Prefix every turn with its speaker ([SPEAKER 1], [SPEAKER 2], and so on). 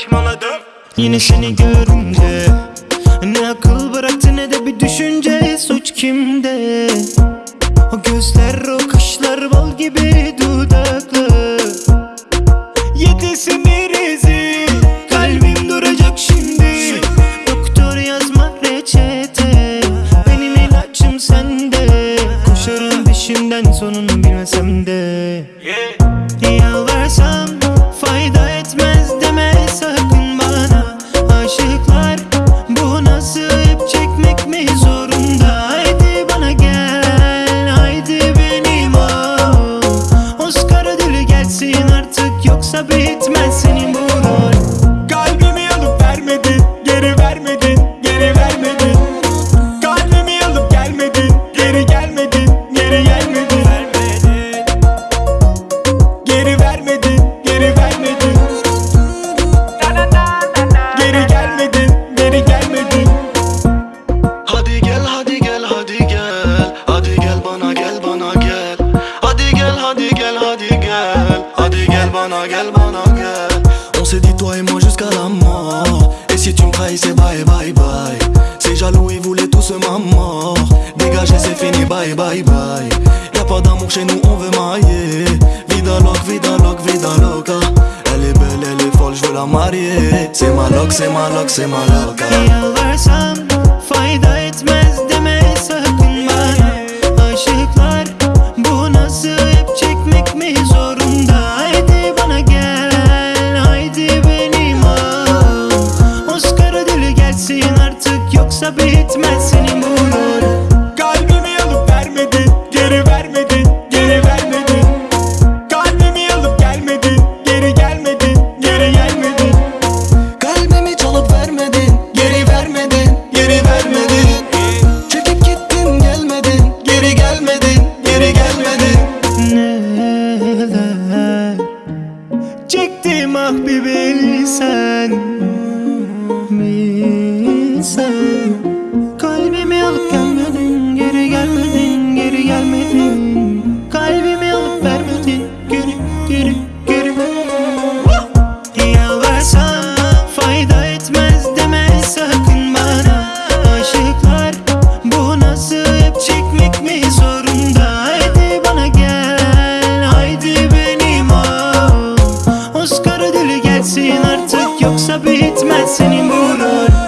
[SPEAKER 1] saçmaladım.
[SPEAKER 2] Yine seni görünce Ne akıl bıraktı ne de bir düşünce Suç kimde? O gözler o kaşlar bal gibi dudaklı. Yetesin irizi Kalbim duracak şimdi. Doktor yazma reçete Benim ilacım sende. Koşarım peşinden sonunu bilmesem de. Yalvarsam
[SPEAKER 3] toi et moi jusqu'à la mort. Et si tu me trahis c'est bye bye bye. C'est jaloux ils voulaient tous ma mort. Dégagez c'est fini bye bye bye. Y'a pas d'amour chez nous on veut mailler Vida loc, vida loc, vida loca. Elle est belle, elle est folle, je veux la marier. C'est ma loc, c'est ma loc, c'est ma loca
[SPEAKER 2] beat mesini Sabit etmezsin imurun